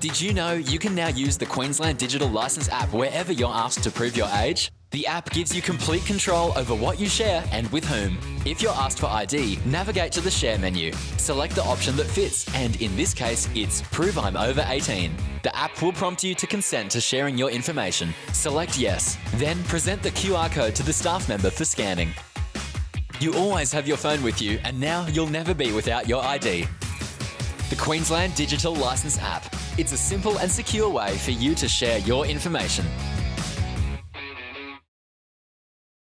Did you know you can now use the Queensland Digital Licence app wherever you're asked to prove your age? The app gives you complete control over what you share and with whom. If you're asked for ID, navigate to the Share menu. Select the option that fits, and in this case, it's Prove I'm over 18. The app will prompt you to consent to sharing your information. Select Yes, then present the QR code to the staff member for scanning. You always have your phone with you, and now you'll never be without your ID. The Queensland Digital Licence app. It's a simple and secure way for you to share your information.